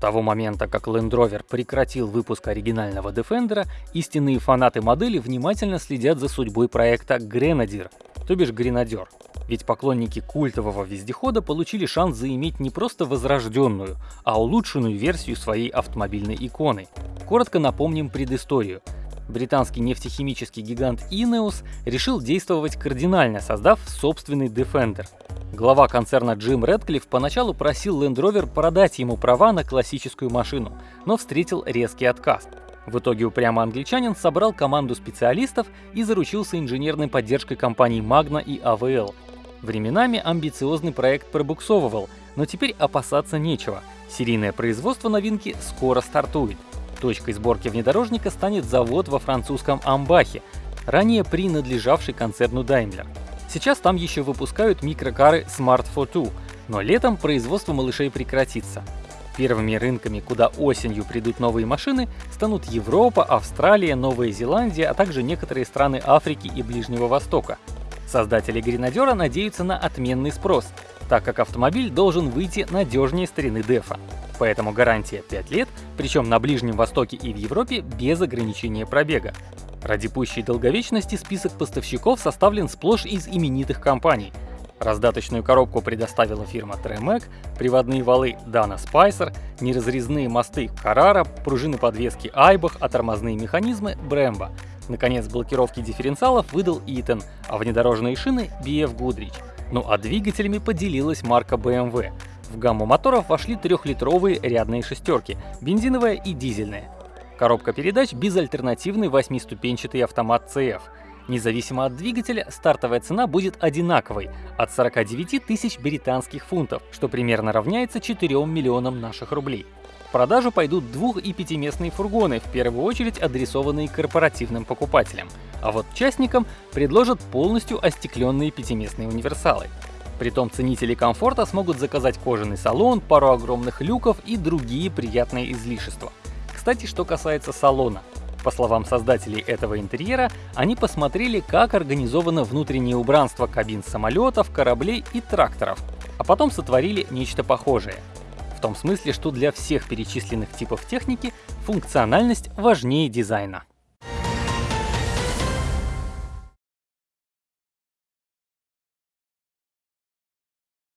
того момента, как Land Rover прекратил выпуск оригинального Defender, истинные фанаты модели внимательно следят за судьбой проекта Grenadier, то бишь Гренадер. Ведь поклонники культового вездехода получили шанс заиметь не просто возрожденную, а улучшенную версию своей автомобильной иконы. Коротко напомним предысторию. Британский нефтехимический гигант Ineos решил действовать кардинально, создав собственный Defender. Глава концерна Джим Рэдклифф поначалу просил Land Rover продать ему права на классическую машину, но встретил резкий отказ. В итоге упрямый англичанин собрал команду специалистов и заручился инженерной поддержкой компаний Magna и AVL, Временами амбициозный проект пробуксовывал, но теперь опасаться нечего. Серийное производство новинки скоро стартует. Точкой сборки внедорожника станет завод во французском Амбахе, ранее принадлежавший концерну Daimler. Сейчас там еще выпускают микрокары Smart Fortwo, но летом производство малышей прекратится. Первыми рынками, куда осенью придут новые машины, станут Европа, Австралия, Новая Зеландия, а также некоторые страны Африки и Ближнего Востока. Создатели Гренадера надеются на отменный спрос, так как автомобиль должен выйти надежнее старины Дефа. Поэтому гарантия 5 лет, причем на Ближнем Востоке и в Европе без ограничения пробега. Ради пущей долговечности список поставщиков составлен сплошь из именитых компаний. Раздаточную коробку предоставила фирма Tremec, приводные валы Dana Spicer, неразрезные мосты Carrara, пружины подвески Айбах, а тормозные механизмы Brembo — Наконец, блокировки дифференциалов выдал Eaton, а внедорожные шины — BF Goodrich. Ну а двигателями поделилась марка BMW. В гамму моторов вошли трехлитровые рядные шестерки, бензиновая и дизельная. Коробка передач — безальтернативный восьмиступенчатый автомат CF. Независимо от двигателя, стартовая цена будет одинаковой — от 49 тысяч британских фунтов, что примерно равняется 4 миллионам наших рублей. В продажу пойдут двух- и пятиместные фургоны, в первую очередь адресованные корпоративным покупателям. А вот частникам предложат полностью остекленные пятиместные универсалы. Притом ценители комфорта смогут заказать кожаный салон, пару огромных люков и другие приятные излишества. Кстати, что касается салона. По словам создателей этого интерьера, они посмотрели, как организовано внутреннее убранство кабин самолетов, кораблей и тракторов, а потом сотворили нечто похожее — в том смысле, что для всех перечисленных типов техники функциональность важнее дизайна.